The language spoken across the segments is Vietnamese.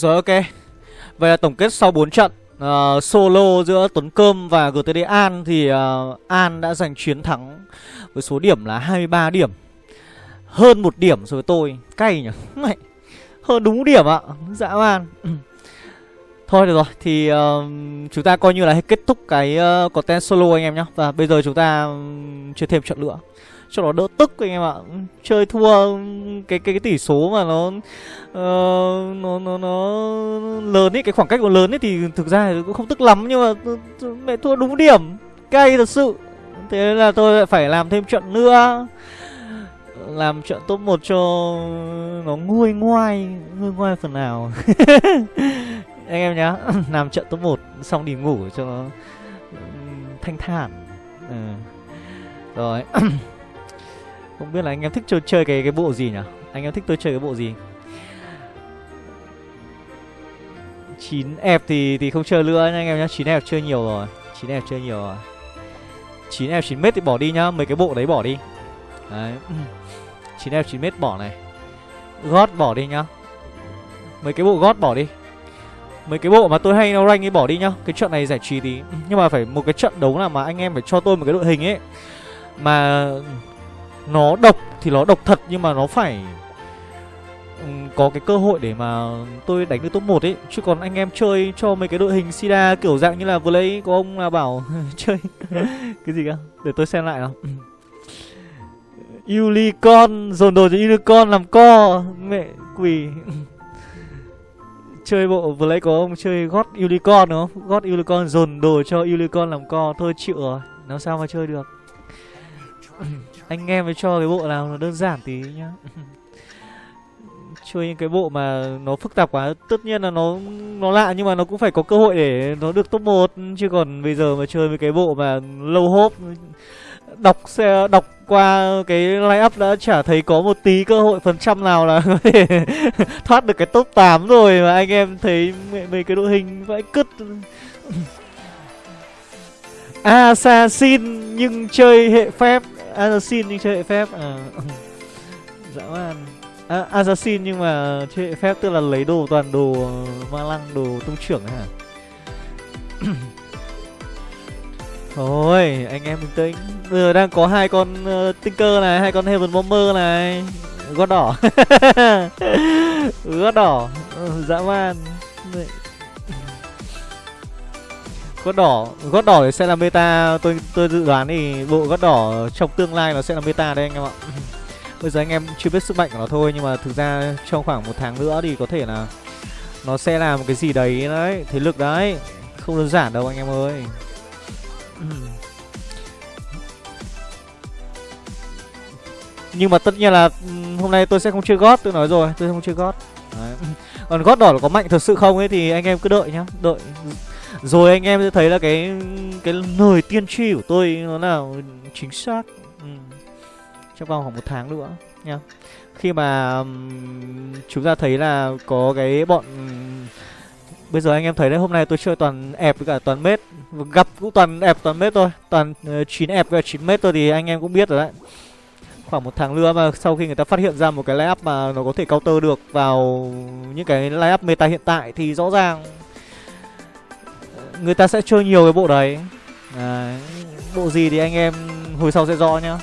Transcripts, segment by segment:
Rồi ok. Vậy là tổng kết sau 4 trận uh, Solo giữa Tuấn Cơm và GTD An Thì uh, An đã giành chiến thắng Với số điểm là 23 điểm. Hơn một điểm so với tôi. Cay nhỉ? Hơn đúng điểm ạ. Dạ, Dã man Thôi được rồi Thì uh, chúng ta coi như là kết thúc cái uh, content solo anh em nhé Và bây giờ chúng ta chơi thêm trận nữa cho nó đỡ tức anh em ạ. Chơi thua cái cái, cái tỷ số mà nó uh, nó nó nó lớn ấy cái khoảng cách nó lớn ấy thì thực ra cũng không tức lắm nhưng mà mẹ thua đúng điểm. Cay thật sự. Thế là tôi phải làm thêm trận nữa. Làm trận top 1 cho nó nguôi ngoai nguôi ngoai phần nào. Anh em nhá làm trận top 1 xong đi ngủ cho nó thanh thản. Ừ. rồi. không biết là anh em thích chơi, chơi cái cái bộ gì nhỉ? Anh em thích tôi chơi cái bộ gì? 9 F thì thì không chơi nữa nha anh em nhá. 9 F chơi nhiều rồi. 9 F chơi nhiều rồi. 9 F 9 m thì bỏ đi nhá. Mấy cái bộ đấy bỏ đi. Đấy. 9 F 9 m bỏ này. Gót bỏ đi nhá. Mấy cái bộ gót bỏ đi. Mấy cái bộ mà tôi hay nó rank ấy bỏ đi nhá. Cái trận này giải trí tí. Nhưng mà phải một cái trận đấu nào mà anh em phải cho tôi một cái đội hình ấy. Mà nó độc thì nó độc thật, nhưng mà nó phải có cái cơ hội để mà tôi đánh được top 1 ấy. Chứ còn anh em chơi cho mấy cái đội hình sida kiểu dạng như là vừa lấy có ông là bảo chơi cái gì cơ? Để tôi xem lại nào. Unicorn, dồn đồ cho Unicorn làm co, mẹ quỷ chơi bộ vừa lấy có ông chơi gót Unicorn, đúng không? Gót Unicorn, dồn đồ cho Unicorn làm co, thôi chịu rồi nó sao mà chơi được anh em mới cho cái bộ nào nó đơn giản tí nhá. Chơi những cái bộ mà nó phức tạp quá, tất nhiên là nó nó lạ nhưng mà nó cũng phải có cơ hội để nó được top 1 chứ còn bây giờ mà chơi với cái bộ mà lâu hốp, đọc xe, đọc qua cái line up đã chả thấy có một tí cơ hội phần trăm nào là có thể thoát được cái top 8 rồi mà anh em thấy mấy cái đội hình vãi cứt. Assassin nhưng chơi hệ phép. Assassin nhưng chơi hệ phép. À. Dã man. À, Assassin nhưng mà chơi hệ phép tức là lấy đồ toàn đồ ờ, ma lăng đồ tung trưởng hả? Thôi anh em bình tĩnh. Bây giờ đang có hai con uh, Tinker này Hai con Heaven Bomber này. Gót đỏ. Gót đỏ. Ờ, dã man gót đỏ gót đỏ thì sẽ là meta, tôi tôi dự đoán thì bộ gót đỏ trong tương lai nó sẽ là meta đây anh em ạ. Bây giờ anh em chưa biết sức mạnh của nó thôi, nhưng mà thực ra trong khoảng một tháng nữa thì có thể là nó sẽ làm một cái gì đấy đấy, thế lực đấy. Không đơn giản đâu anh em ơi. Nhưng mà tất nhiên là hôm nay tôi sẽ không chơi gót tôi nói rồi, tôi không chơi gót còn gót đỏ có mạnh thật sự không ấy thì anh em cứ đợi nhá, đợi rồi anh em sẽ thấy là cái cái lời tiên tri của tôi nó là chính xác. Ừ. trong vòng khoảng một tháng nữa nha. Khi mà um, chúng ta thấy là có cái bọn bây giờ anh em thấy đấy hôm nay tôi chơi toàn ép với cả toàn mết. Gặp cũng toàn ép toàn mết thôi. Toàn ờ, uh, ép với 9 mét thôi thì anh em cũng biết rồi đấy. Khoảng một tháng nữa mà sau khi người ta phát hiện ra một cái lay up mà nó có thể counter được vào những cái lay up meta hiện tại thì rõ ràng người ta sẽ chơi nhiều cái bộ đấy. À, bộ gì thì anh em hồi sau sẽ rõ nhá.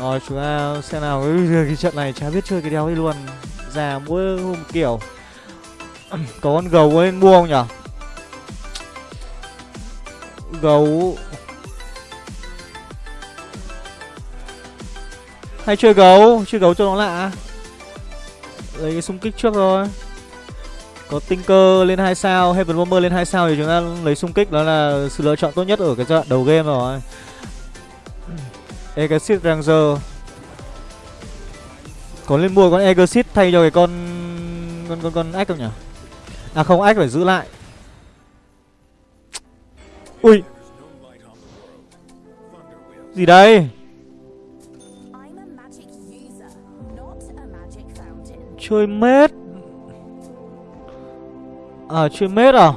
Rồi chúng ta xem nào cái trận này chả biết chơi cái đéo ấy luôn. Già mỗi hôm kiểu. Có con gấu ấy mua không nhở gấu. Hay chơi gấu? Chơi gấu cho nó lạ. Lấy cái xung kích trước rồi có Tinker lên 2 sao, Heaven Bomber lên 2 sao thì chúng ta lấy xung kích đó là sự lựa chọn tốt nhất ở cái giai đoạn đầu game rồi. Exit Ranger. Có lên mua con Exit thay cho cái con con con con ách không nhỉ? À không, ách phải giữ lại. Ui. Gì đây? Chơi mết À chuyên mết à?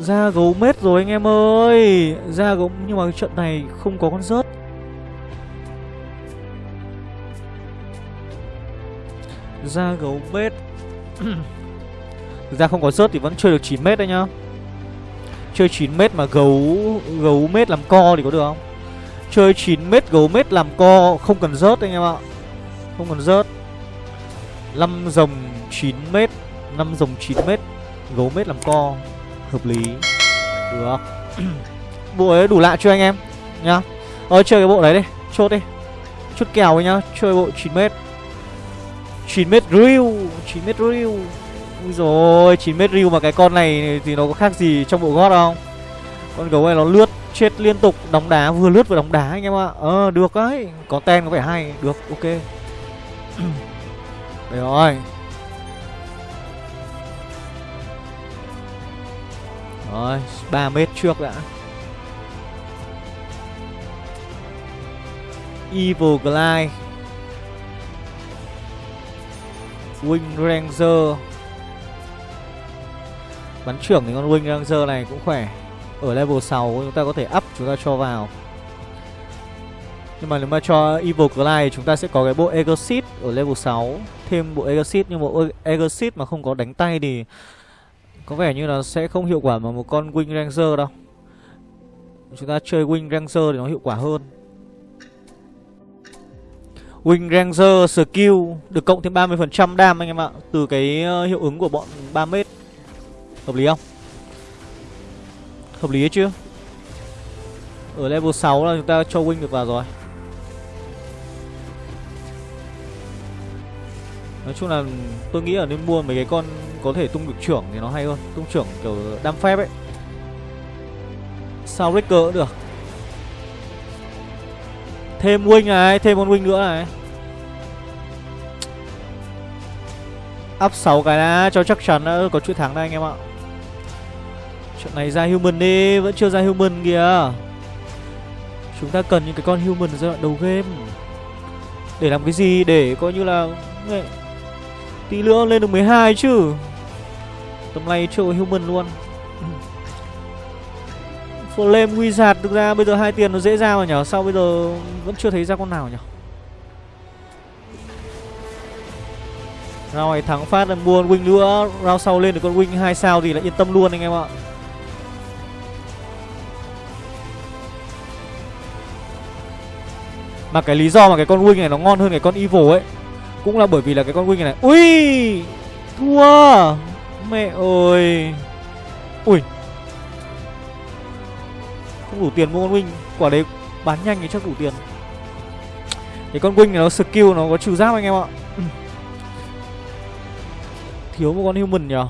Ra gấu mết rồi anh em ơi. Ra gấu, Nhưng mà cái trận này không có con rớt. Ra gấu mết. Thực ra không có rớt thì vẫn chơi được 9 mét đấy nhá. Chơi 9 mét mà gấu gấu mét làm co thì có được không? Chơi 9 mét gấu mét làm co không cần rớt anh em ạ. Không cần rớt. 5 dòng 9 mét. 5 dòng 9m Gấu mét làm co. Hợp lý. Được. Bộ ấy đủ lạ chưa anh em? Nhá. Ờ chơi cái bộ đấy đi. Chốt đi. Chốt kèo ấy nhá. Chơi bộ 9m 9m riu 9m riu Ui rồi 9m riu mà cái con này thì nó có khác gì trong bộ gót không Con gấu này nó lướt, chết liên tục, Đóng đá, vừa lướt vừa đóng đá anh em ạ. Ờ được đấy. Có ten có vẻ hay. Được, ok. Đấy rồi. Rồi 3 mét trước đã. Evil Glide. Wing Ranger. Bắn trưởng thì con Wing Ranger này cũng khỏe. Ở level 6 chúng ta có thể up chúng ta cho vào. Nhưng mà nếu mà cho Evil Glide chúng ta sẽ có cái bộ Exit ở level 6 Thêm bộ Exit nhưng bộ Exit mà không có đánh tay thì có vẻ như là sẽ không hiệu quả bằng một con Wing Ranger đâu Chúng ta chơi Wing Ranger thì nó hiệu quả hơn Wing Ranger skill được cộng thêm 30% đam anh em ạ, Từ cái ờ, hiệu ứng của bọn 3m Hợp lý không? Hợp lý chưa? Ở level 6 là chúng ta cho Wing được vào rồi Nói chung là tôi nghĩ là nên mua mấy cái con có thể tung được trưởng thì nó hay hơn. Tung trưởng kiểu đam phép ấy. Sao rick cũng được? Thêm wing này, thêm con wing nữa này. Up 6 cái đã cho chắc chắn đã có chuỗi thắng đây anh em ạ. Chuyện này ra human đi, vẫn chưa ra human kìa. Chúng ta cần những cái con human giai đoạn đầu game. Để làm cái gì? Để coi như là Tí nữa lên được 12 chứ. Tầm này chưa có human luôn. Flame Wizard thực ra bây giờ hai tiền nó dễ ra mà nhở. Sao bây giờ vẫn chưa thấy ra con nào nhở? Rồi thắng phát là mua win Wing nữa. Round sau lên được con Wing hai sao thì là yên tâm luôn anh em ạ. Mà cái lý do mà cái con Wing này nó ngon hơn cái con Evil ấy, Cũng là bởi vì là cái con Wing này Ui! Thua! Mẹ ơi. Ui. Không đủ tiền mua con wing. Quả đấy bán nhanh thì chắc đủ tiền. Cái con wing này nó skill nó có trừ giáp anh em ạ. Thiếu một con human nhở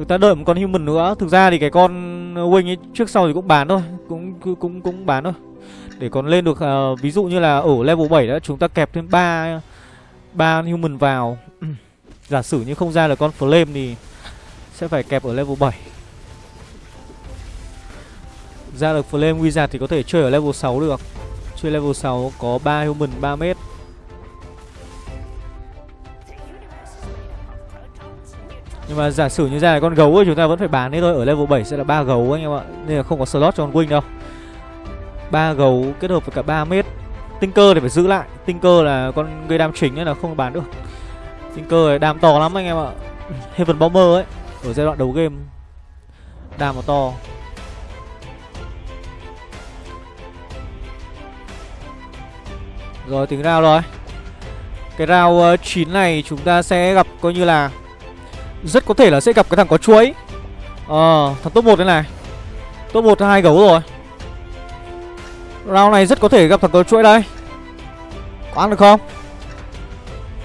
Chúng ta đợi một con human nữa Thực ra thì cái con uh, wing ấy trước sau thì cũng bán thôi Cũng cũng cũng cũng bán thôi để còn lên được uh, ví dụ như là ở level 7 đó chúng ta kẹp thêm 3 ba human vào. Giả sử như không ra là con flame thì sẽ phải kẹp ở level 7. Ra được flame wizard thì có thể chơi ở level 6 được. Chơi level 6 có 3 human 3 mét. Nhưng mà giả sử như ra là con gấu ấy chúng ta vẫn phải bán đấy thôi. Ở level 7 sẽ là ba gấu anh em ạ. Nên là không có slot cho con wing đâu. Ba gấu kết hợp với cả 3 mét tinh cơ thì phải giữ lại. Tinh cơ là con gây đam chính ấy là không bán được. Tinh này đam to lắm anh em ạ. Heaven Bomber ấy Ở giai đoạn đầu game. Đam nó to. Rồi tính rao rồi. Cái rao uh, 9 này chúng ta sẽ gặp coi như là rất có thể là sẽ gặp cái thằng có chuối. Ờ thằng top 1 thế này. Top 1 hai gấu rồi. Round này rất có thể gặp thằng có chuỗi đây. Có ăn được không?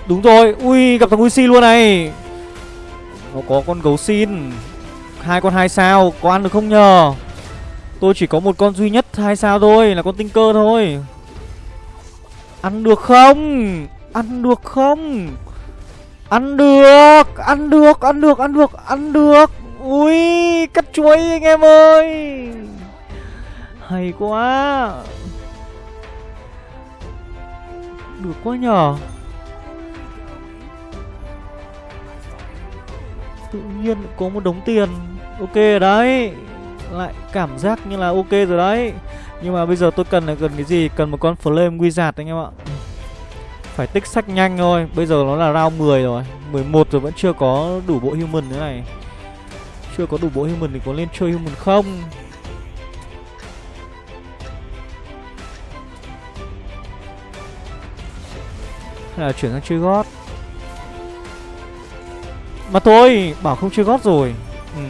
Đúng rồi, Ui, gặp thằng Uzi luôn này. Nó có con gấu xin. Hai con hai sao, Có ăn được không nhờ? Tôi chỉ có một con duy nhất, hai sao thôi, Là con tinh cơ thôi. Ăn được không? Ăn được không? Ăn được Ăn được Ăn được Ăn được Ăn được. Ui Cắt chuối anh em ơi. Hay quá. Được quá nhờ Tự nhiên có một đống tiền. Ok đấy. Lại cảm giác như là ok rồi đấy. Nhưng mà bây giờ tôi cần là cần cái gì? Cần một con Flame Wizard anh em ạ. Phải tích sách nhanh thôi. Bây giờ nó là round 10 rồi. 11 rồi vẫn chưa có đủ bộ human nữa này. Chưa có đủ bộ human thì có lên chơi human không? Hay là chuyển sang chơi gót? Mà thôi, Bảo không chơi gót rồi. Ừ.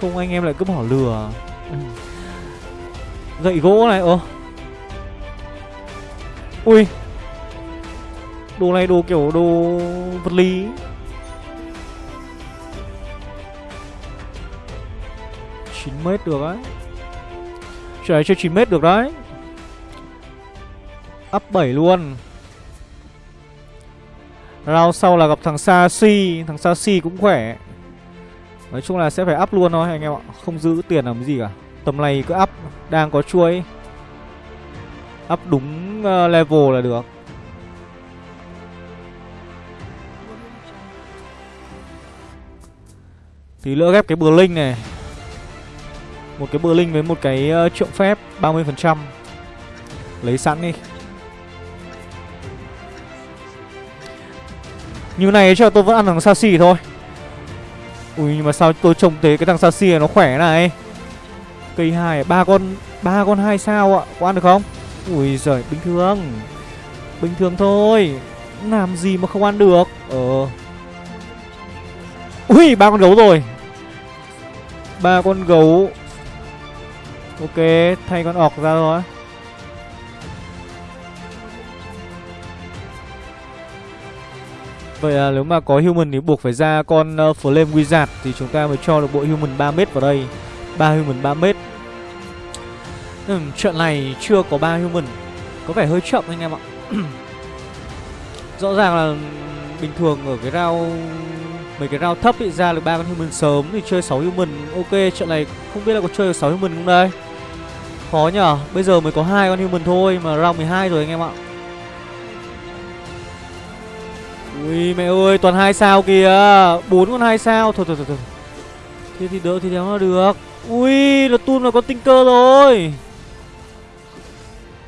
Không anh em lại cứ bỏ lừa. Ừ. Gậy gỗ này Ồ Ui. Đồ này đồ kiểu đồ vật lý. chín mét được đấy. Trời chơi 9 mét được đấy. Up 7 luôn. Round sau là gặp thằng Sashi Thằng Sashi cũng khỏe. Nói chung là sẽ phải up luôn thôi anh em ạ. Không giữ tiền làm gì cả. Tầm này cứ up. Đang có chuối. Up đúng ờ, level là được. Tí nữa ghép cái bờ linh này. Một cái bờ linh với một cái ờ, trượng phép 30% Lấy sẵn đi. Như này cho tôi vẫn ăn thằng Sashi thôi. Ui, nhưng mà sao tôi trông thấy cái thằng Sashi này nó khỏe này? Cây hai, ba con ba con hai sao ạ? Có ăn được không? Ui giời bình thường. Bình thường thôi. Làm gì mà không ăn được? Ờ. Ui ba con gấu rồi. Ba con gấu. Ok thay con ọc ra rồi Vậy là nếu mà có human thì buộc phải ra con uh, Flame Wizard Thì chúng ta mới cho được bộ human 3m vào đây. 3 human 3m ừ, Trận này chưa có 3 human. Có vẻ hơi chậm anh em ạ. Rõ ràng là bình thường ở cái round Mấy cái round thấp bị ra được ba con human sớm thì chơi 6 human Ok trận này không biết là có chơi được 6 human không đây. Khó nhở Bây giờ mới có hai con human thôi mà round 12 rồi anh em ạ. Ui mẹ ơi toàn hai sao kìa. Bốn con hai sao. Thôi thôi thôi thôi. Thế thì đỡ thì đéo nó được. Ui là tun là có tinh cơ rồi.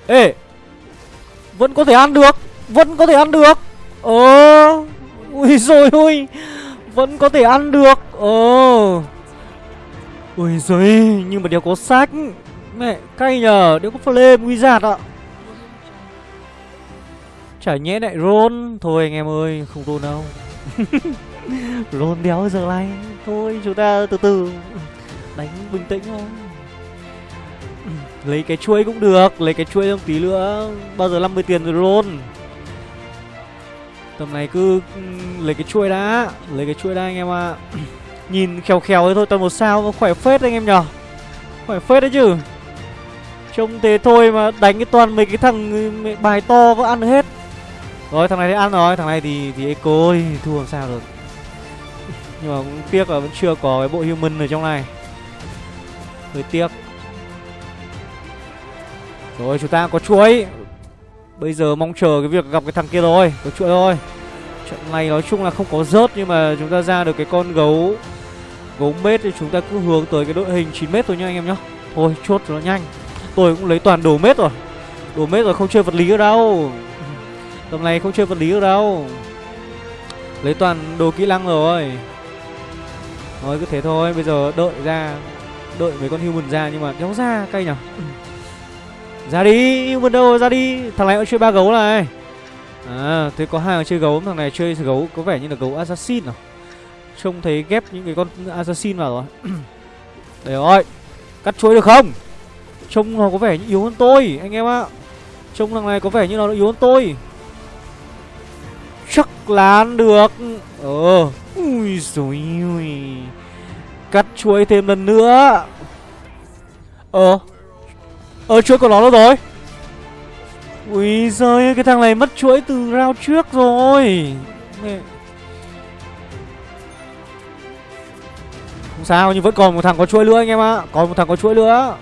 Ê, Vẫn có thể ăn được, Vẫn có thể ăn được. Ờ Ui rồi, ui, Vẫn có thể ăn được. Ờ Ui giời, Nhưng mà đéo có sách. Mẹ, cay nhờ, Đéo có flame wizard ạ. Chả nhẽ lại roll. Thôi anh em ơi, không roll đâu. Roll đéo giờ này. Thôi, chúng ta từ từ. Đánh bình tĩnh thôi. Lấy cái chuỗi cũng được Lấy cái chuỗi thêm tí nữa Bao giờ 50 tiền rồi luôn Tầm này cứ ừ, lấy cái chuỗi đã Lấy cái chuỗi đã anh em ạ à. Nhìn khéo khéo thế thôi toàn một sao Khỏe phết anh em nhở Khỏe phết đấy chứ Trông thế thôi mà đánh cái toàn mấy cái thằng ừ, bài to có ăn hết rồi thằng này thì ăn rồi, thằng này thì thì eco ơi, thua làm sao được. Nhưng mà cũng tiếc là vẫn chưa có cái bộ human ở trong này. Hơi tiếc. Rồi chúng ta có chuỗi Bây giờ mong chờ cái việc gặp cái thằng kia rồi, có chuỗi thôi. Trận này nói chung là không có rớt nhưng mà chúng ta ra được cái con gấu gấu mết thì chúng ta cứ hướng tới cái đội hình 9 mét thôi nha anh em nhá. Thôi chốt cho nó nhanh. Tôi cũng lấy toàn đồ mết rồi. Đồ mết rồi không chơi vật lý ở đâu. Tầm này không chơi vật lý được đâu Lấy toàn đồ kỹ năng rồi Rồi cứ thế thôi Bây giờ đợi ra Đợi mấy con human ra nhưng mà đéo ra cay nhở ra đi Human đâu ra đi. Thằng này cũng chơi ba gấu này. À thế có hai người chơi gấu, Thằng này chơi gấu, có vẻ như là gấu assassin nào Trông thấy ghép những cái con assassin vào rồi. Để rồi, Cắt chuối được không? Trông nó có vẻ như yếu hơn tôi, Anh em ạ. Trông thằng này có vẻ như nó yếu hơn tôi. Chắc là ăn được. Ờ Ui dồi ui Cắt chuối thêm lần nữa. Ờ Ờ, ở chuỗi của nó đâu rồi? Ui giời cái thằng này mất chuỗi từ round trước rồi. Mẹ. Không sao, nhưng vẫn còn một thằng có chuỗi nữa anh em ạ. Còn một thằng có chuỗi nữa.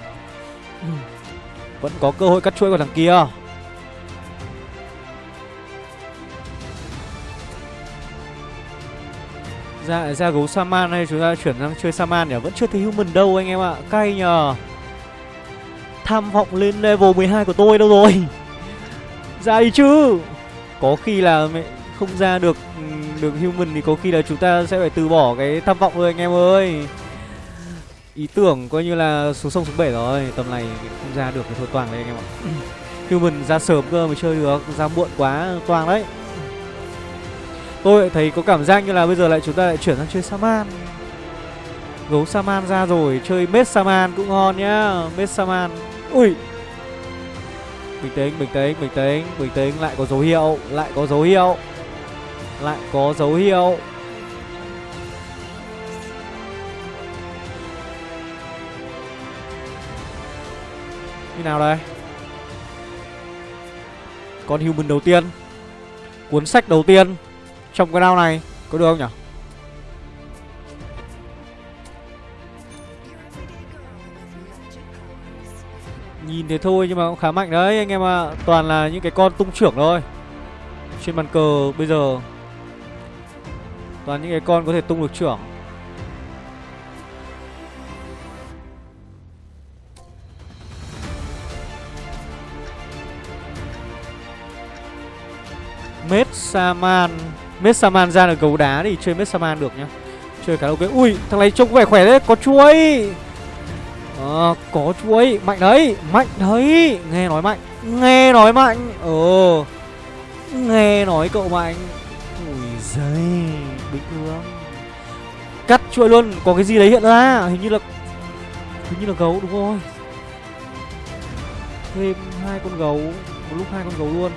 Vẫn có cơ hội cắt chuỗi của thằng kia. Ra ra gấu Saman hay chúng ta chuyển sang chơi Saman nhỉ? Vẫn chưa thấy human đâu anh em ạ. Cay nhờ. Tham vọng lên level 12 của tôi đâu rồi. Ra đi chứ. Có khi là mẹ không ra được được human thì có khi là chúng ta sẽ phải từ bỏ cái tham vọng rồi anh em ơi. Ý tưởng coi như là xuống sông xuống bể rồi, Tầm này không ra được thì thôi toàn đấy anh em ạ. Human ra sớm cơ mới chơi được, Ra muộn quá, toàn đấy. Tôi thấy có cảm giác như là bây giờ lại chúng ta lại chuyển sang chơi Saman. Gấu Saman ra rồi, Chơi Mết Saman cũng ngon nhá Mết Saman. Ui. Bình tĩnh, bình tĩnh, bình tĩnh Bình tĩnh, lại có dấu hiệu Lại có dấu hiệu. Lại có dấu hiệu. Như nào đây? Con human đầu tiên. Cuốn sách đầu tiên Trong cái round này Có được không nhỉ Nhìn thế thôi nhưng mà cũng khá mạnh đấy. Anh em ạ à. Toàn là những cái con tung trưởng thôi. Trên bàn cờ bây giờ, Toàn những cái con có thể tung được trưởng. Mết Saman Mết Saman ra được gấu đá thì chơi Mết Saman được nhá. Chơi cả ok Ui, thằng này trông có vẻ khỏe đấy, Có chuối à, Có chuối Mạnh đấy. Mạnh đấy. Nghe nói mạnh. Nghe nói mạnh. Ờ Nghe nói cậu mạnh. Ui giời Bình thường Cắt chuỗi luôn. Có cái gì đấy hiện ra? Hình như là Hình như là gấu đúng rồi. Thêm hai con gấu. Một lúc hai con gấu luôn.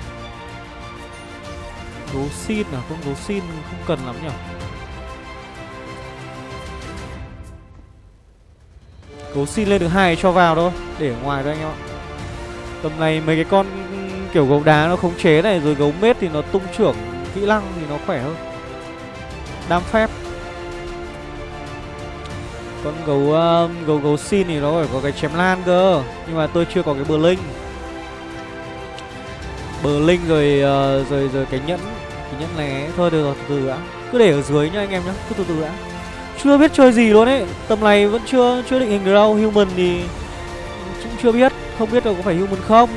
Gấu xin à? Con gấu xin không cần lắm nhỉ? Gấu xin lên được hai cho vào thôi Để ở ngoài thôi anh em ạ. Tầm này mấy cái con ừ, kiểu gấu đá nó khống chế này Rồi gấu mết thì nó tung trưởng kỹ năng thì nó khỏe hơn. Đam phép. Con gấu uh, gấu gấu xin thì nó phải có cái chém lan cơ Nhưng mà tôi chưa có cái bờ linh. Bờ linh rồi uh, rồi rồi cái nhẫn cái nhẫn này thôi được rồi từ từ đã. Cứ để ở dưới nhá anh em nhá cứ từ từ đã chưa biết chơi gì luôn ấy. Tầm này vẫn chưa chưa định hình được đâu human thì cũng chưa biết. Không biết là có phải human không.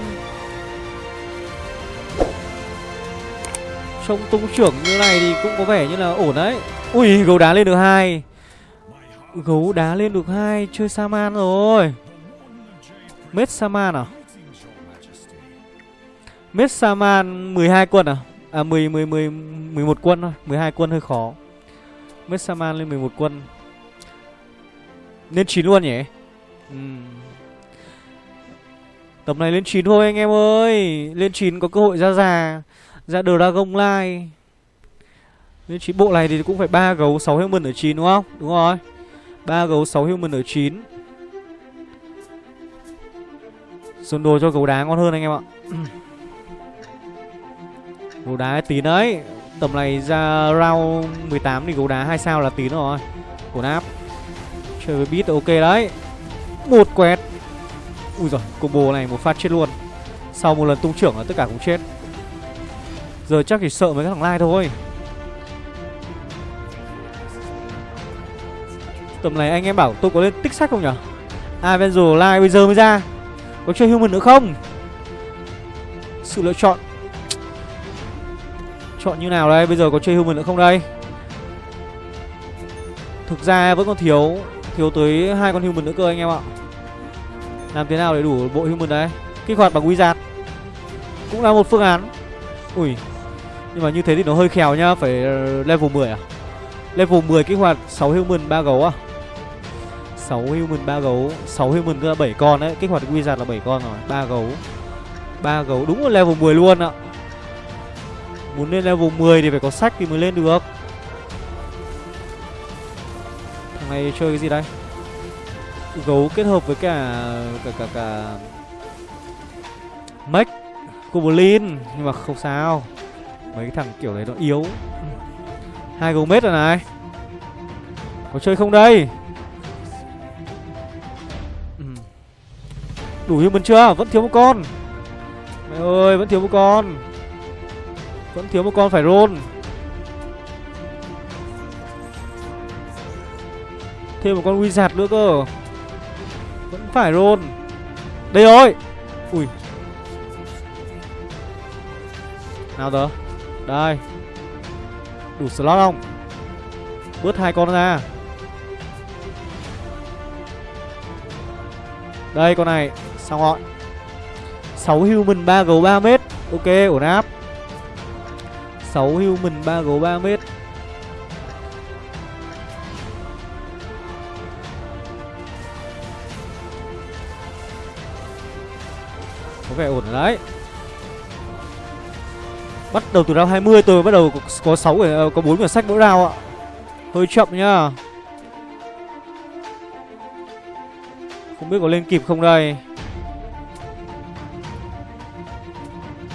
Trông tung trưởng như này thì cũng có vẻ như là ổn đấy. Ui gấu đá lên được hai. Gấu đá lên được hai chơi saman rồi. Mết saman à? Messaman 12 quân à? À 10 10 10 11 quân thôi, 12 quân hơi khó. Messaman lên 11 quân. Lên 9 luôn nhỉ? Ừ. uhm. Tầm này lên 9 thôi anh em ơi. Lên 9 có cơ hội ra già, ra Dragon Line. Lên 9 bộ này thì cũng phải 3 gấu 6 human ở 9 đúng không? Đúng rồi. 3 gấu 6 human ở 9. Xuân đồ cho gấu đá ngon hơn anh em ạ. Gấu đá tí đấy Tầm này ra round 18 thì gấu đá hai sao là tín rồi. Cồn áp. Chơi với beat ok đấy. Một quẹt Ui giời combo này một phát chết luôn. Sau một lần tung trưởng là tất cả cũng chết. Giờ chắc chỉ sợ mấy cái thằng lai thôi. Tầm này anh em bảo tôi có lên tích sách không nhở? À, Avenger Live bây giờ mới ra. Có chơi human nữa không? Sự lựa chọn. Chọn như nào đây? Bây giờ có chơi human nữa không đây? Thực ra vẫn còn thiếu Thiếu tới hai con human nữa cơ anh em ạ. Làm thế nào để đủ bộ human đấy? Kích hoạt bằng wizard Cũng là một phương án. Ui, Nhưng mà như thế thì nó hơi khéo nhá, Phải level 10 à? Level 10 kích hoạt 6 human 3 gấu à? 6 human 3 gấu. 6 human cơ là 7 con đấy, Kích hoạt wizard là 7 con rồi 3 gấu. 3 gấu, đúng là level 10 luôn ạ. à. Muốn lên level 10 thì phải có sách thì mới lên được. Thằng này chơi cái gì đây? Gấu kết hợp với cả Cả cả cả Mech, Goblin, Nhưng mà không sao. Mấy cái thằng kiểu đấy nó yếu. Hai gấu mết rồi này. Có chơi không đây? Đủ human chưa? Vẫn thiếu một con. Mẹ ơi, vẫn thiếu một con vẫn thiếu một con phải roll. Thêm một con wizard nữa cơ. Vẫn phải roll. Đây rồi. Ui. Nào tớ. Đây. Đủ slot không? Bớt hai con ra. Đây con này. Xong rồi. 6 human 3 gấu 3 mét Ok, ổn áp. 6 human 3 gấu 3 mét. Có vẻ ổn đấy. Bắt đầu từ round 20 tôi bắt đầu có 6 có 4 quyển ờ, sách mỗi round ạ. Hơi chậm nhá. Không biết có lên kịp không đây.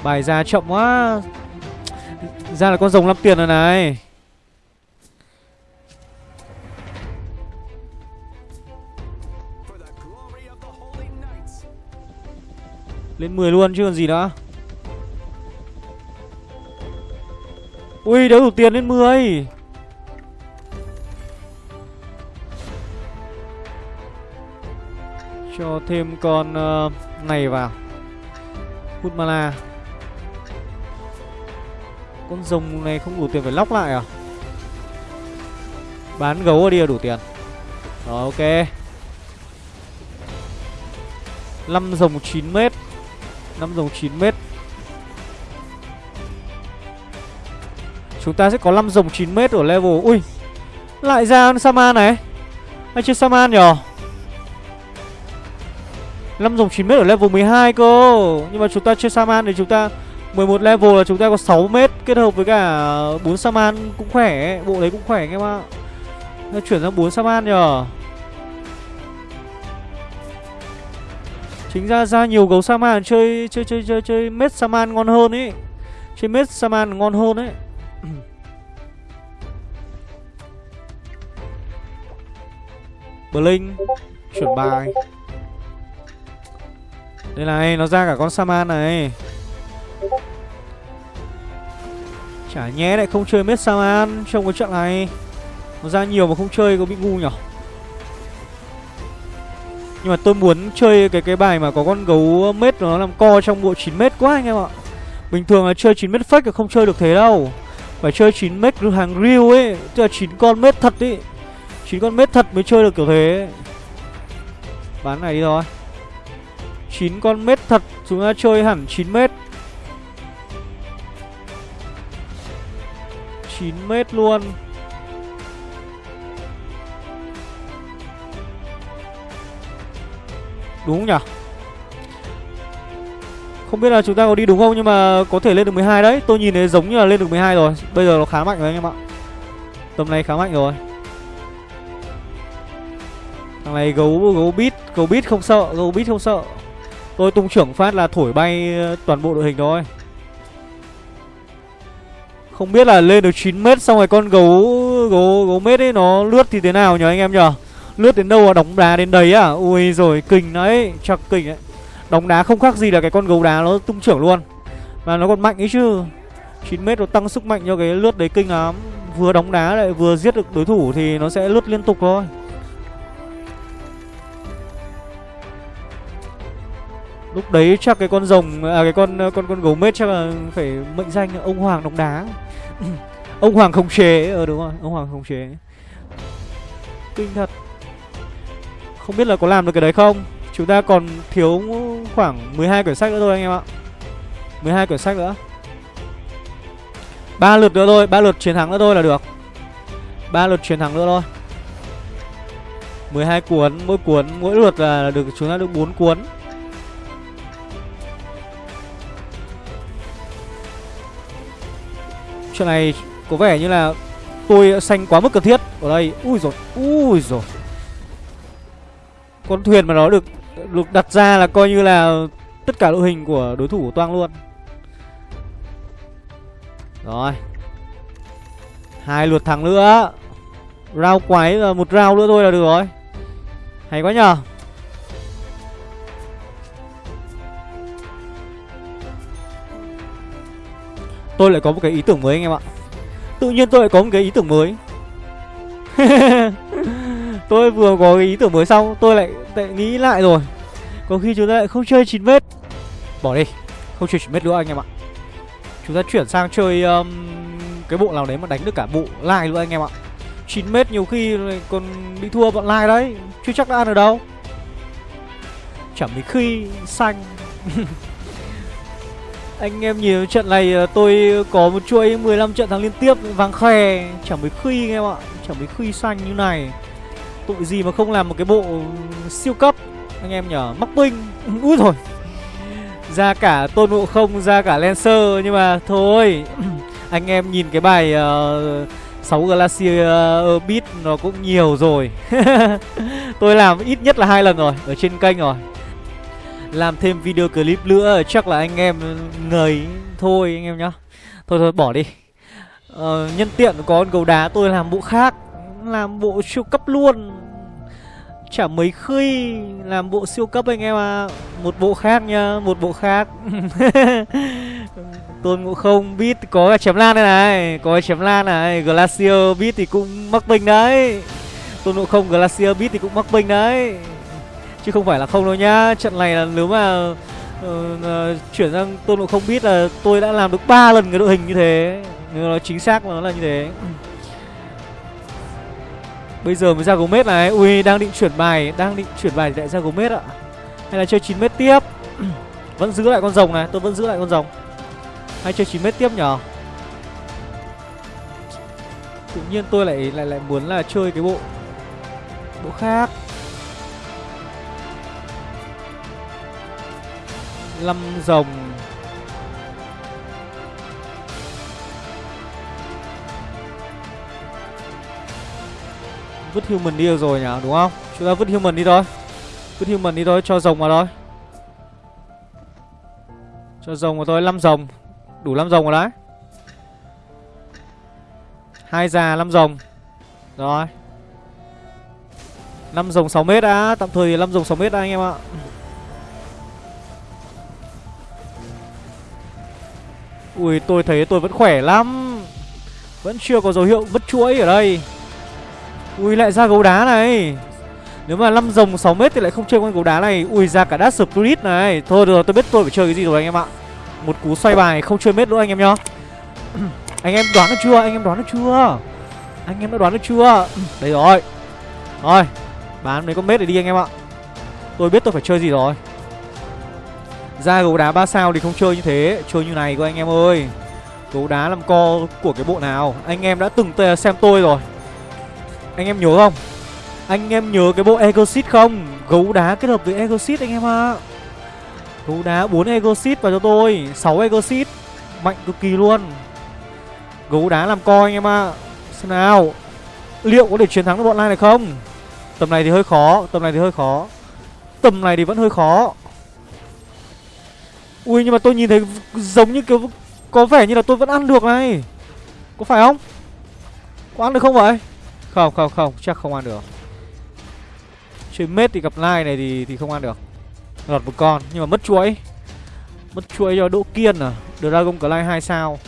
Bài ra chậm quá. Ra là con rồng 5 tiền rồi này. Lên 10 luôn chứ còn gì nữa. Ui đấu đủ tiền lên 10 Cho thêm con uh, này vào. Hút mana. Con rồng này không đủ tiền phải lóc lại à? Bán gấu ở đi là đủ tiền. Rồi, ok. 5 rồng 9 mét. 5 rồng 9 mét. Chúng ta sẽ có 5 rồng 9 mét ở level. Ui, Lại ra Saman này. Hay chưa Saman nhở? 5 dòng 9 mét ở level 12 cơ. Nhưng mà chúng ta chơi Saman thì chúng ta 11 level là chúng ta có 6 mét Kết hợp với cả 4 Saman cũng khỏe Bộ đấy cũng khỏe anh em ạ. Chuyển sang 4 Saman nhờ. Chính ra ra nhiều gấu Saman chơi chơi chơi chơi chơi mết Saman ngon hơn ấy Chơi mết Saman ngon hơn ấy. Blink Chuyển bài. Đây này, nó ra cả con Saman này. Chả nhé, lại không chơi Mết Saman trong cái trận này. Nó ra nhiều mà không chơi có bị ngu nhở? Nhưng mà tôi muốn chơi cái cái bài mà có con gấu mết nó làm co trong bộ 9 mét quá anh em ạ. Bình thường là chơi 9 mét fake là không chơi được thế đâu. Phải chơi 9 mét hàng real ấy, Tức là 9 con mết thật ấy 9 con mết thật mới chơi được kiểu thế. Bán này đi rồi 9 con mết thật, Chúng ta chơi hẳn 9 mét 9 mét luôn. Đúng không nhỉ? Không biết là chúng ta có đi đúng không Nhưng mà có thể lên được 12 đấy. Tôi nhìn thấy giống như là lên được 12 rồi. Bây giờ nó khá mạnh rồi anh em ạ. Tầm này khá mạnh rồi. Thằng này gấu gấu bít Gấu bít không sợ, Gấu bít không sợ. Tôi tung trưởng phát là thổi bay ờ, toàn bộ đội hình thôi. Không biết là lên được 9m xong rồi con gấu gấu gấu mết ấy nó lướt thì thế nào nhờ anh em nhờ Lướt đến đâu là đóng đá đến đấy à? Ui rồi kinh đấy, Chắc kinh đấy. Đóng đá không khác gì là cái con gấu đá nó tung trưởng luôn. Mà nó còn mạnh ấy chứ. 9m nó tăng sức mạnh cho cái lướt đấy kinh lắm. Vừa đóng đá lại vừa giết được đối thủ thì nó sẽ lướt liên tục thôi. Lúc đấy chắc cái con rồng à cái con ờ, con con gấu mết chắc là phải mệnh danh ông hoàng đóng đá. Ông hoàng không chế ờ đúng rồi, ông hoàng không chế. Kinh thật. Không biết là có làm được cái đấy không? Chúng ta còn thiếu khoảng 12 quyển sách nữa thôi anh em ạ. 12 quyển sách nữa. Ba lượt nữa thôi, ba lượt chiến thắng nữa thôi là được. Ba lượt chiến thắng nữa thôi. 12 cuốn, mỗi cuốn, mỗi lượt là được, chúng ta được 4 cuốn. Chuyện này có vẻ như là tôi xanh quá mức cần thiết. Ở đây, ui rồi ui rồi Con thuyền mà nó được được đặt ra là coi như là tất cả đội hình của đối thủ của Toang luôn. Rồi. Hai lượt thắng nữa. Rao quái là một rao nữa thôi là được rồi. Hay quá nhờ. Tôi lại có một cái ý tưởng mới anh em ạ. Tự nhiên tôi lại có một cái ý tưởng mới. Tôi vừa có cái ý tưởng mới xong Tôi lại, lại nghĩ lại rồi. Có khi chúng ta lại không chơi 9m Bỏ đi Không chơi 9m nữa anh em ạ. Chúng ta chuyển sang chơi um, Cái bộ nào đấy mà đánh được cả bộ lai luôn anh em ạ. 9m nhiều khi còn bị thua bọn lai đấy Chưa chắc đã ăn ở đâu. Chẳng mấy khi xanh. Anh em nhìn trận này ờ, tôi có một chuỗi 15 trận thắng liên tiếp vàng khè Chẳng mấy khi anh em ạ Chẳng mấy khi xanh như này. Tội gì mà không làm một cái bộ siêu cấp Anh em nhở Mắc binh Úi rồi. Ra cả Tôn Ngộ Không Ra cả Lancer Nhưng mà thôi Anh em nhìn cái bài ờ, uh, 6 Glacier ờ, uh, Beat nó cũng nhiều rồi. Tôi làm ít nhất là hai lần rồi Ở trên kênh rồi làm thêm video clip nữa chắc là anh em ngời thôi anh em nhá. Thôi thôi bỏ đi. Ờ, nhân tiện có con gấu đá tôi làm bộ khác làm bộ siêu cấp luôn. Chả mấy khi làm bộ siêu cấp anh em à một bộ khác nha một bộ khác. Tôn ngộ không biết có cái chém lan đây này có cái chém lan này glacier biết thì cũng mắc bình đấy. Tôn ngộ không glacier biết thì cũng mắc bình đấy chứ không phải là không đâu nhá. Trận này là nếu mà uh, uh, chuyển sang tôn ngộ không biết là tôi đã làm được ba lần cái đội hình như thế. Nó chính xác nó là như thế. Bây giờ mới ra Gomez này. Ui đang định chuyển bài đang định chuyển bài thì lại ra Gomez ạ. Hay là chơi 9 mét tiếp. Vẫn giữ lại con rồng này tôi vẫn giữ lại con rồng. Hay chơi 9 mét tiếp nhở? Tự nhiên tôi lại lại lại muốn là chơi cái bộ bộ khác. Lâm rồng. Vứt human đi rồi nhỉ, đúng không? Chúng ta vứt human đi thôi. Vứt human đi thôi, cho rồng vào thôi. Cho rồng vào thôi 5 rồng. Đủ 5 rồng rồi đấy. Hai già 5 rồng. Rồi. 5 rồng 6 mét đã. Tạm thời 5 rồng 6 mét đã, anh em ạ. Ui, tôi thấy tôi vẫn khỏe lắm. Vẫn chưa có dấu hiệu vứt chuỗi ở đây. Ui, lại ra gấu đá này. Nếu mà 5 rồng 6m thì lại không chơi con gấu đá này. Ui, ra cả Dash Spirit này. Thôi, được rồi, tôi biết tôi phải chơi cái gì rồi anh em ạ. Một cú xoay bài không chơi mết nữa anh em nhá. Anh em đoán được chưa? Anh em đoán được chưa? Anh em đã đoán được chưa? Đây rồi. Rồi, Bán mấy con mết để đi anh em ạ. Tôi biết tôi phải chơi gì rồi ra gấu đá 3 sao thì không chơi như thế. Chơi như này cơ anh em ơi. Gấu đá làm co của cái bộ nào. Anh em đã từng xem tôi rồi. Anh em nhớ không? Anh em nhớ cái bộ Egosit không? Gấu đá kết hợp với Egosit, anh em ạ. À. Gấu đá 4 Egosit vào cho tôi. 6 Egosit, Mạnh cực kỳ luôn. Gấu đá làm co anh em ạ. À. Xem nào. Liệu có thể chiến thắng được bọn này này không? Tầm này thì hơi khó. Tầm này thì hơi khó. Tầm này thì vẫn hơi khó. Ui nhưng mà tôi nhìn thấy giống như kiểu Có vẻ như là tôi vẫn ăn được này. Có phải không? Có ăn được không vậy? Không không không chắc không ăn được. Chơi mết thì gặp lai này thì thì không ăn được. Lọt một con nhưng mà mất chuỗi. Mất chuỗi cho Đỗ Kiên à. Dragon Clay 2 sao.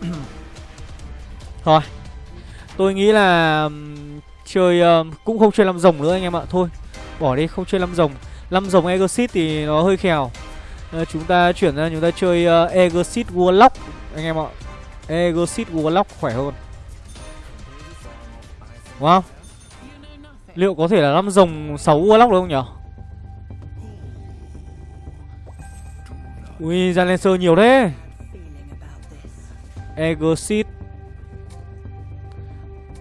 Thôi. Tôi nghĩ là Chơi uh, cũng không chơi 5 rồng nữa anh em ạ. Thôi bỏ đi không chơi 5 rồng. 5 rồng Exit thì nó hơi khèo. Ờ, chúng ta chuyển ra chúng ta chơi ờ, uh, Exit Warlock anh em ạ. Exit Warlock khỏe hơn. Đúng không? Liệu có thể là năm rồng 6 Warlock được không nhỉ? Ui, ra Lancer nhiều thế. Exit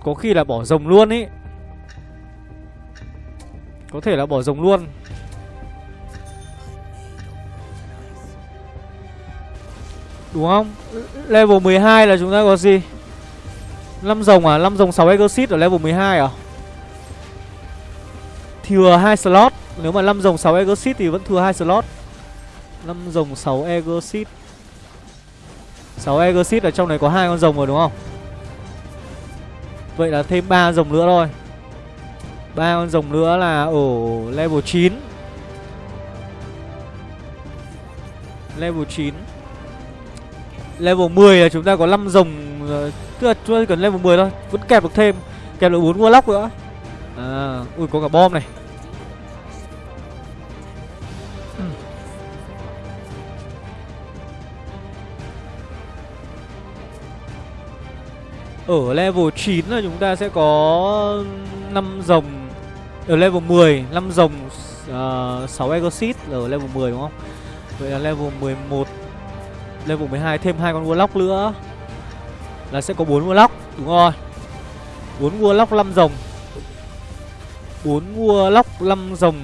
Có khi là bỏ rồng luôn ý Có thể là bỏ rồng luôn Đúng không? Level 12 là chúng ta có gì? 5 rồng à? 5 rồng 6 Exit ở level 12 à? Thừa 2 slot Nếu mà 5 rồng 6 Exit thì vẫn thừa 2 slot 5 rồng 6 Exit 6 Exit ở trong này có hai con rồng rồi đúng không? Vậy là thêm 3 rồng nữa thôi ba con rồng nữa là ở level 9 Level 9 Level 10 là chúng ta có 5 rồng ờ, Tức là chúng ta cần level 10 thôi Vẫn kẹp được thêm Kẹp được 4 warlock nữa. À Ui có cả bom này. Hmm. Ở level 9 là chúng ta sẽ có 5 rồng Ở level 10 5 rồng uh, 6 Exit ở level 10 đúng không? Vậy là level 11 Level 12 thêm hai con Warlock nữa. Là sẽ có bốn Warlock, Đúng rồi. Bốn Warlock 5 rồng. Bốn Warlock 5 rồng.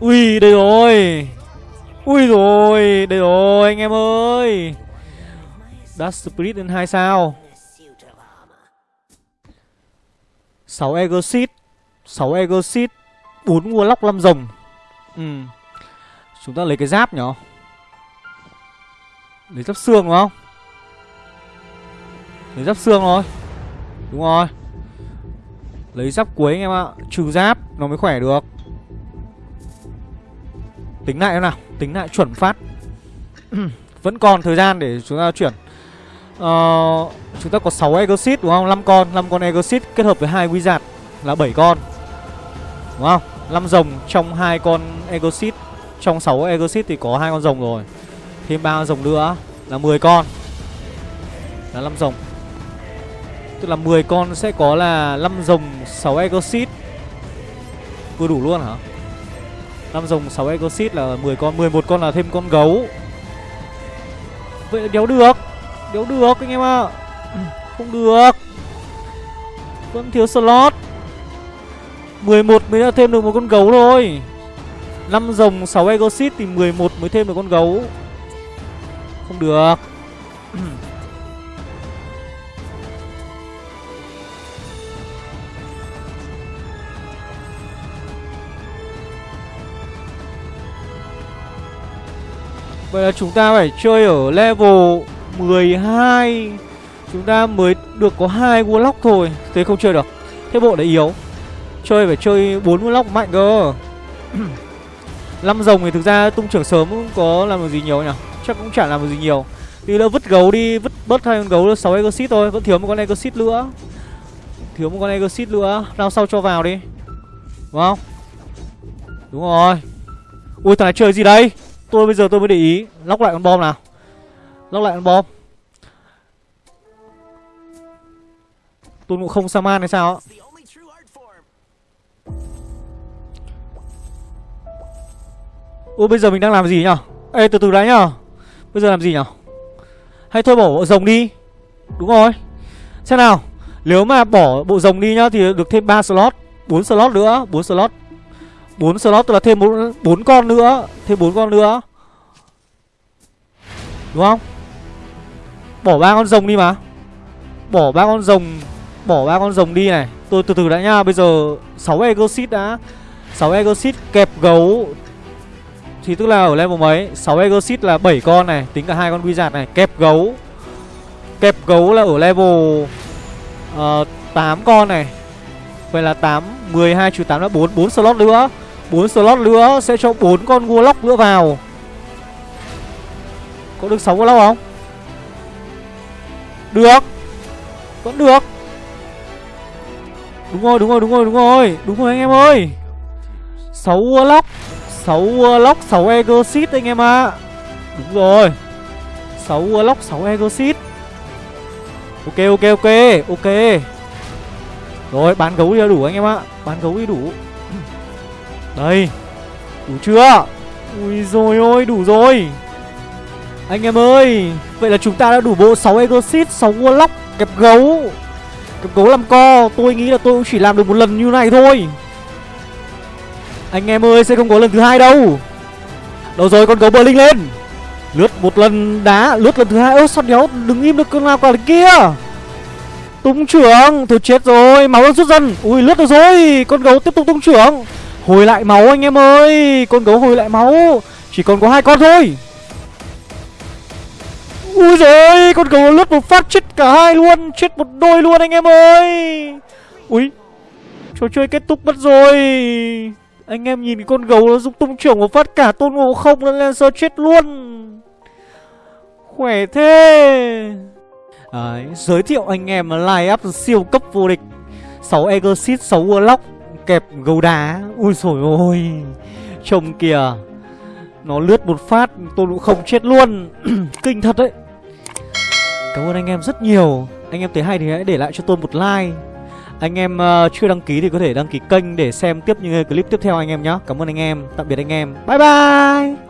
Ui, đây rồi. Ui rồi, Đây rồi, anh em ơi. Dash Spirit lên hai sao. 6 Exit 6 Exit 4 Warlock 5 rồng. Ừ. Chúng ta lấy cái giáp nhở Lấy giáp xương đúng không? Lấy giáp xương thôi. Đúng rồi. Lấy giáp cuối anh em ạ. Trừ giáp nó mới khỏe được. Tính lại nào. Tính lại chuẩn phát. Vẫn còn thời gian để chúng ta chuyển. Uh, Chúng ta có 6 Exit đúng không? 5 con. 5 con Exit kết hợp với hai Wizard Là 7 con. Đúng không 5 rồng trong hai con Exit Trong 6 Exit thì có hai con rồng rồi. Thêm ba rồng nữa Là 10 con. Là 5 rồng. Tức là 10 con sẽ có là 5 rồng 6 Exit Vừa đủ luôn hả? 5 rồng 6 Exit là 10 con 11 con là thêm con gấu. Vậy là đéo được. Đéo được anh em ạ. À. Không được. Vẫn thiếu slot. 11 mới đã thêm được một con gấu thôi. 5 rồng 6 Exit thì 11 mới thêm được con gấu. Không được. Vậy là chúng ta phải chơi ở level 12 Chúng ta mới được có hai Warlock thôi. Thế không chơi được. Thế bộ đấy yếu. Chơi phải chơi 4 Warlock mạnh cơ. 5 rồng thì thực ra tung trưởng sớm cũng có làm được gì nhiều nhỉ? Chắc cũng chả làm được gì nhiều. Thì là vứt gấu đi Vứt bớt hai con gấu 6 Exit thôi Vẫn thiếu một con Exit nữa. Thiếu một con Exit nữa Rao sau cho vào đi. Đúng không? Đúng rồi. Ui thằng này chơi gì đây? Tôi bây giờ tôi mới để ý. Lóc lại con bom nào. Lóc lại con bom. Tôn ngộ không Saman hay sao Ôi bây giờ mình đang làm gì nhở Ê từ từ đã nhở Bây giờ làm gì nhở Hay thôi bỏ bộ rồng đi. Đúng rồi. Xem nào. Nếu mà bỏ bộ rồng đi nhá Thì được thêm 3 slot 4 slot nữa 4 slot. 4 slot tức là thêm 4, 4 con nữa Thêm 4 con nữa. Đúng không? Bỏ ba con rồng đi mà. Bỏ ba con rồng Bỏ ba con rồng đi này. Tôi từ từ đã nha Bây giờ 6 Exit đã. 6 Exit kẹp gấu thì tức là ở level mấy? 6 Exit là 7 con này Tính cả hai con Wizard này. Kẹp gấu. Kẹp gấu là ở level ờ, uh, 8 con này. Vậy là 8 12 trừ 8 là 4 4 slot nữa. 4 slot nữa sẽ cho 4 con Warlock nữa vào. Có được 6 Warlock không? Được. Vẫn được. Đúng rồi, đúng rồi, đúng rồi, đúng rồi. Đúng rồi anh em ơi. 6 Warlock. 6 Warlock, 6 Exit anh em ạ. À. Đúng rồi. 6 Warlock, 6 Exit Ok, ok, ok Ok. Rồi, bán gấu đi đủ anh em ạ. À. Bán gấu đi đủ. Đây. Đủ chưa? Ui rồi ôi, đủ rồi. Anh em ơi Vậy là chúng ta đã đủ bộ 6 Exit, 6 Warlock Kẹp gấu. Kẹp gấu làm co. Tôi nghĩ là tôi cũng chỉ làm được một lần như này thôi. Anh em ơi, sẽ không có lần thứ hai đâu. Đâu rồi, con gấu bờ linh lên. Lướt một lần đá, Lướt lần thứ hai. Ơ, sao nhéo đứng im được con nào cả kia? Tung trưởng Thôi chết rồi, Máu đang rút dần. Ui, lướt được rồi, Con gấu tiếp tục tung trưởng. Hồi lại máu, anh em ơi, Con gấu hồi lại máu. Chỉ còn có hai con thôi. Ui rồi con gấu lướt một phát, chết cả hai luôn, Chết một đôi luôn, anh em ơi. Ui, Trò chơi kết thúc mất rồi. Anh em nhìn con gấu nó giúp tung trưởng một phát cả tôn ngộ không lên Lancer chết luôn. Khỏe thế. Đấy, giới thiệu anh em line up siêu cấp vô địch. 6 Exit, 6 Warlock Kẹp gấu đá. Ui sồi ôi Trông kìa. Nó lướt một phát tôi cũng không chết luôn. Kinh thật đấy. Cảm ơn anh em rất nhiều. Anh em thấy hay thì hãy để lại cho tôi một like. Anh em uh, chưa đăng ký thì có thể đăng ký kênh Để xem tiếp những clip tiếp theo anh em nhé Cảm ơn anh em. Tạm biệt anh em. Bye bye!